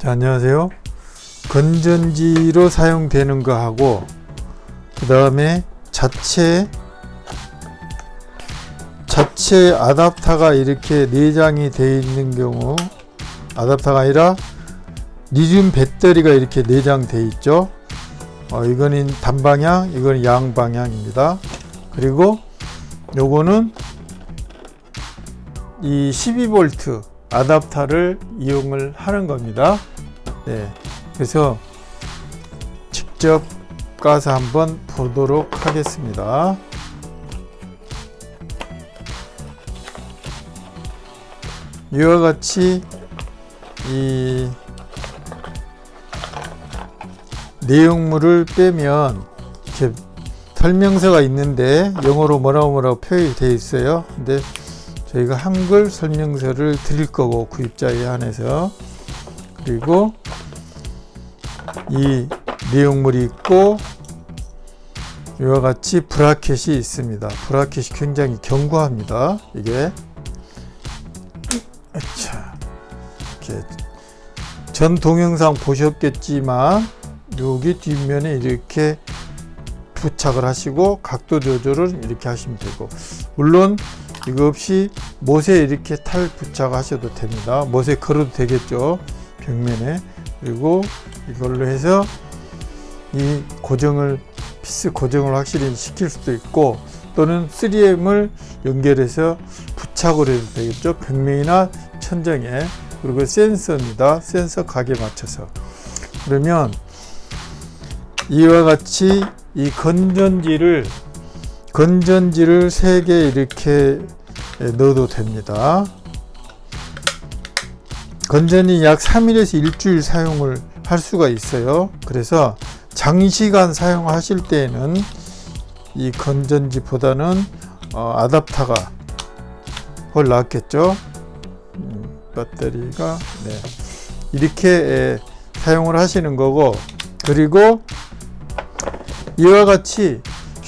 자, 안녕하세요. 건전지로 사용되는 거 하고 그 다음에 자체 자체 아답터가 이렇게 내장이 되어 있는 경우 아답터가 아니라 리튬 배터리가 이렇게 내장되어 있죠. 어, 이거는 단방향, 이거는 양방향입니다. 그리고 요거는 이 12V 아답터를 이용을 하는 겁니다. 네. 그래서 직접 가서 한번 보도록 하겠습니다. 이와 같이 이 내용물을 빼면 이렇게 설명서가 있는데 영어로 뭐라고 뭐라고 표현이 되어 있어요. 근데 저희가 한글 설명서를 드릴 거고 구입자에 한해서 그리고 이 내용물이 있고 이와 같이 브라켓이 있습니다. 브라켓이 굉장히 견고합니다. 이게 자 이렇게 전 동영상 보셨겠지만 여기 뒷면에 이렇게 부착을 하시고 각도 조절을 이렇게 하시면 되고 물론 이거 없이 못에 이렇게 탈 부착하셔도 됩니다. 못에 걸어도 되겠죠. 벽면에 그리고 이걸로 해서 이 고정을 피스 고정을 확실히 시킬 수도 있고 또는 3M을 연결해서 부착을 해도 되겠죠. 벽면이나 천정에 그리고 센서입니다. 센서 각에 맞춰서 그러면 이와 같이 이 건전지를 건전지를 3개 이렇게 넣어도 됩니다. 건전이 약 3일에서 일주일 사용을 할 수가 있어요. 그래서 장시간 사용하실 때에는 이 건전지보다는 어, 아답터가 훨 낫겠죠. 음, 배터리가 네. 이렇게 에, 사용을 하시는 거고 그리고 이와 같이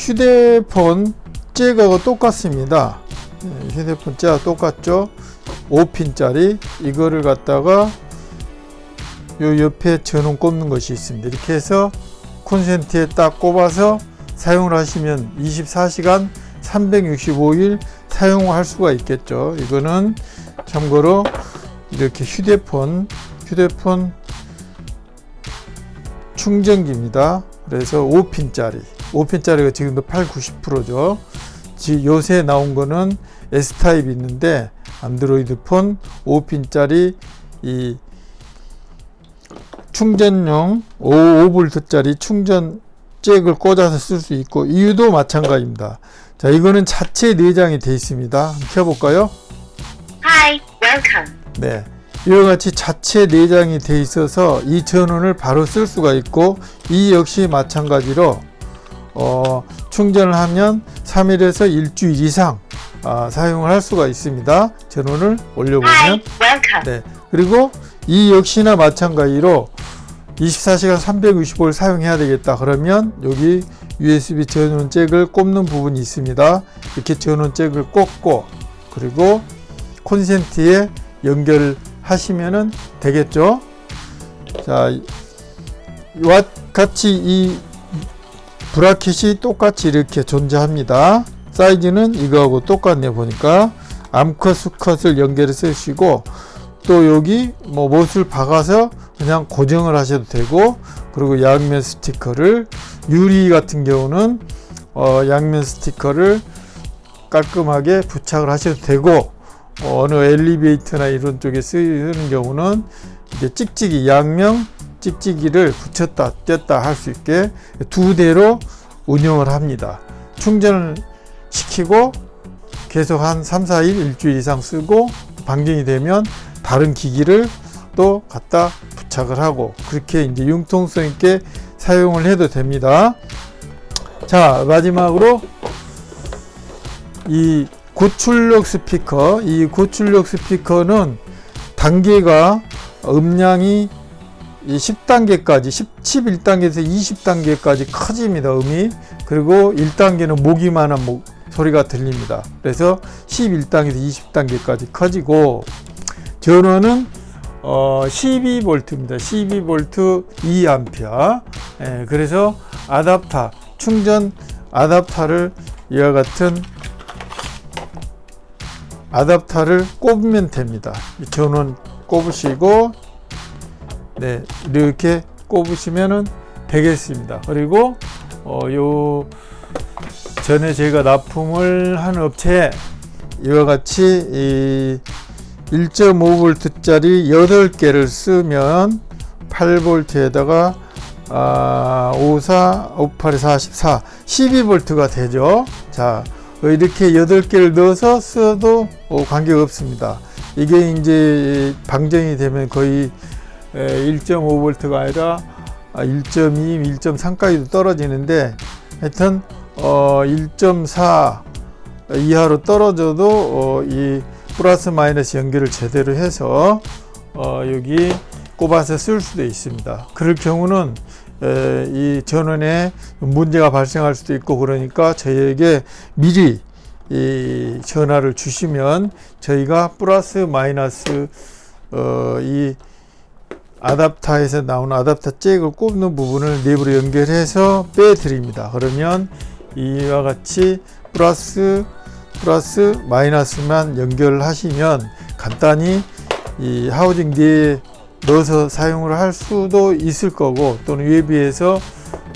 휴대폰 잭하고 똑같습니다. 네, 휴대폰 잭하고 똑같죠. 5핀짜리 이거를 갖다가 요 옆에 전원 꼽는 것이 있습니다. 이렇게 해서 콘센트에 딱 꼽아서 사용을 하시면 24시간 365일 사용할 수가 있겠죠. 이거는 참고로 이렇게 휴대폰 휴대폰 충전기입니다. 그래서 5핀짜리 5핀짜리가 지금도 8, 90%죠. 요새 나온 거는 S타입이 있는데 안드로이드 폰 5핀짜리 이 충전용 5V짜리 충전 잭을 꽂아서 쓸 수 있고 이유도 마찬가지입니다. 자, 이거는 자체 내장이 되어 있습니다. 켜볼까요? Hi, welcome. 네. 이와 같이 자체 내장이 되어 있어서 이 전원을 바로 쓸 수가 있고 이 역시 마찬가지로 어, 충전을 하면 3일에서 일주일 이상 아, 사용을 할 수가 있습니다. 전원을 올려보면. 네. 그리고 이 역시나 마찬가지로 24시간 365일 사용해야 되겠다 그러면 여기 USB 전원 잭을 꼽는 부분이 있습니다 이렇게 전원 잭을 꽂고 그리고 콘센트에 연결하시면 되겠죠 자 같이 이 브라켓이 똑같이 이렇게 존재합니다. 사이즈는 이거하고 똑같네 보니까. 암컷 수컷을 연결해서 쓰시고 또 여기 뭐 못을 박아서 그냥 고정을 하셔도 되고 그리고 양면 스티커를 유리 같은 경우는 어 양면 스티커를 깔끔하게 부착을 하셔도 되고 어느 엘리베이터나 이런 쪽에 쓰는 경우는 이제 찍찍이 양면 찍찍이를 붙였다 뗐다 할 수 있게 두 대로 운영을 합니다 충전을 시키고 계속 한 3, 4일 일주일 이상 쓰고 방전이 되면 다른 기기를 또 갖다 부착을 하고 그렇게 이제 융통성 있게 사용을 해도 됩니다. 자 마지막으로 이 고출력 스피커 이 고출력 스피커는 단계가 음량이 10단계까지 11단계에서 20단계까지 커집니다 음이 그리고 1단계는 모기만한 목, 소리가 들립니다 그래서 11단계에서 20단계까지 커지고 전원은 어, 12V입니다. 12V 2A. 예, 그래서 아답터, 충전 아답터를 이와 같은 아답터를 꼽으면 됩니다. 이 전원 꼽으시고 네, 이렇게 꼽으시면은 되겠습니다. 그리고 어, 요 전에 제가 납품을 한 업체에 이와 같이 이 1.5V짜리 8개를 쓰면 8V에다가 아, 54, 58에 44, 12V가 되죠. 자, 이렇게 8개를 넣어서 써도 어, 관계 없습니다. 이게 이제 방전이 되면 거의 1.5V가 아니라 1.2, 1.3까지도 떨어지는데 하여튼 어, 1.4 이하로 떨어져도 어, 이 플러스 마이너스 연결을 제대로 해서 어, 여기 꼽아서 쓸 수도 있습니다. 그럴 경우는 에, 이 전원에 문제가 발생할 수도 있고 그러니까 저희에게 미리 이 전화를 주시면 저희가 플러스 마이너스 어, 이 아답터에서 나오는 아답터 잭을 꼽는 부분을 내부로 연결해서 빼드립니다. 그러면 이와 같이 플러스 플러스 마이너스만 연결하시면 간단히 이 하우징 뒤에 넣어서 사용을 할 수도 있을 거고 또는 웨비에서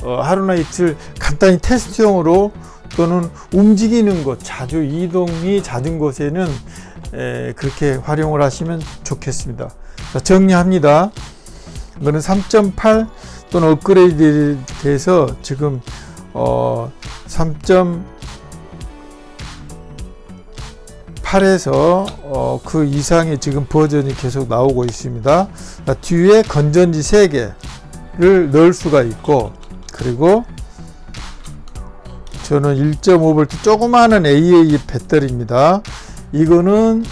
어, 하루나 이틀 간단히 테스트용으로 또는 움직이는 곳 자주 이동이 잦은 곳에는 에, 그렇게 활용을 하시면 좋겠습니다 자, 정리합니다 이거는 3.8 또는 업그레이드 돼서 지금 어, 3.8에서 어, 그 이상의 지금 버전이 계속 나오고 있습니다. 자, 뒤에 건전지 3개를 넣을 수가 있고 그리고 저는 1.5V 조그마한 AA 배터리입니다. 이거는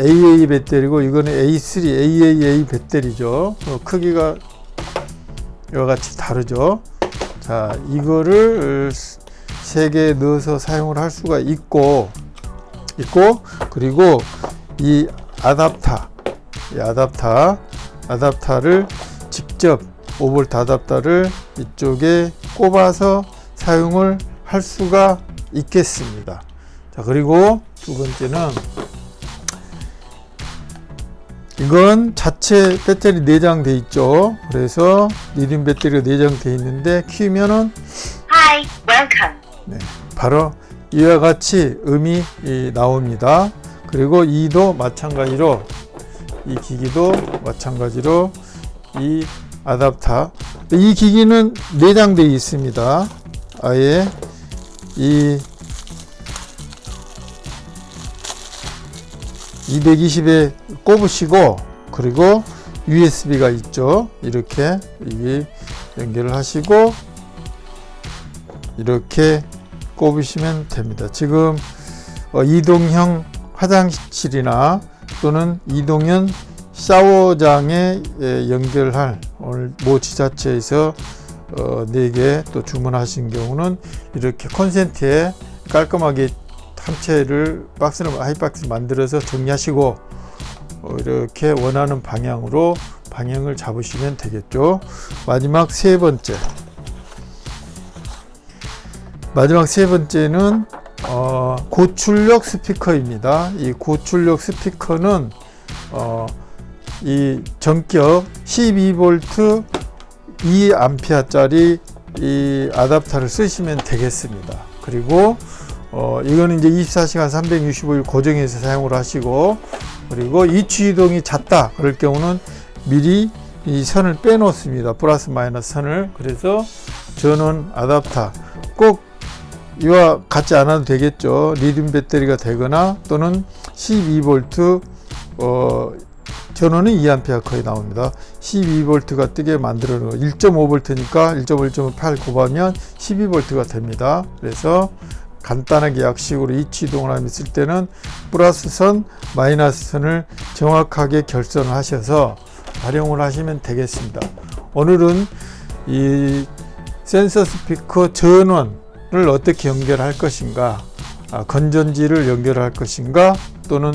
AA 배터리고 이거는 A3 AAA 배터리죠. 어, 크기가 이와 같이 다르죠. 자, 이거를 세 개 넣어서 사용을 할 수가 있고 있고 그리고 이 아답터 이 아답터 아답터를 직접 5V 아답터를 이쪽에 꼽아서 사용을 할 수가 있겠습니다. 자, 그리고 두 번째는 이건 자체 배터리 내장 돼 있죠. 그래서 리튬 배터리가 내장 돼 있는데 키우면은 Hi, welcome. 네, 바로 이와 같이 음이 이, 나옵니다. 그리고 이도 마찬가지로 이 기기도 마찬가지로 이 아답터 이 기기는 내장되어 있습니다. 아예 이 220에 꼽으시고 그리고 USB가 있죠. 이렇게 이 연결을 하시고 이렇게 꼽으시면 됩니다. 지금 어, 이동형 화장실이나 또는 이동형 샤워장에 예, 연결할 오늘 모 지자체에서 어, 4개 또 주문하신 경우는 이렇게 콘센트에 깔끔하게 한 채를 박스를 하이박스 만들어서 정리하시고 어, 이렇게 원하는 방향으로 방향을 잡으시면 되겠죠. 마지막 세 번째 마지막 세 번째는 어, 고출력 스피커입니다. 이 고출력 스피커는 어, 이 전격 12V 2A짜리 이 아답터를 쓰시면 되겠습니다. 그리고 어, 이거는 이제 24시간 365일 고정해서 사용을 하시고 그리고 이취 이동이 잦다 그럴 경우는 미리 이 선을 빼놓습니다. 플러스 마이너스 선을 그래서 전원 아답터 꼭 이와 같지 않아도 되겠죠. 리튬 배터리가 되거나 또는 12V 어, 전원은 2A 거의 나옵니다. 12V가 뜨게 만들어 놓은 1.5V니까 1.1.8 곱하면 12V가 됩니다. 그래서 간단하게 약식으로 이치동을 했을 때는 플러스 선, 마이너스 선을 정확하게 결선하셔서 활용을 하시면 되겠습니다. 오늘은 이 센서 스피커 전원을 어떻게 연결할 것인가, 아, 건전지를 연결할 것인가, 또는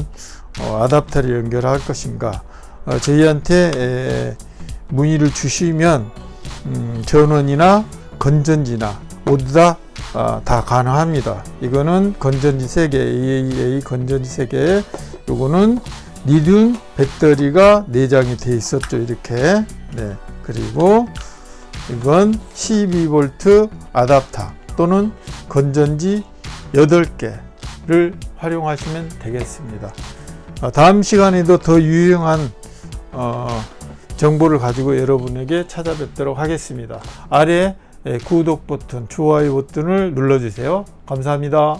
어, 아답터를 연결할 것인가, 어, 저희한테 에, 문의를 주시면 음, 전원이나 건전지나 모두 다, 아, 다 가능합니다. 이거는 건전지 세개 AAA 건전지 세개에 요거는 리튬 배터리가 내장이 돼 있었죠. 이렇게. 네. 그리고 이건 12V 아답터 또는 건전지 8개를 활용하시면 되겠습니다. 어, 다음 시간에도 더 유용한 어, 정보를 가지고 여러분에게 찾아뵙도록 하겠습니다. 아래 에, 구독 버튼, 좋아요 버튼을 눌러주세요. 감사합니다.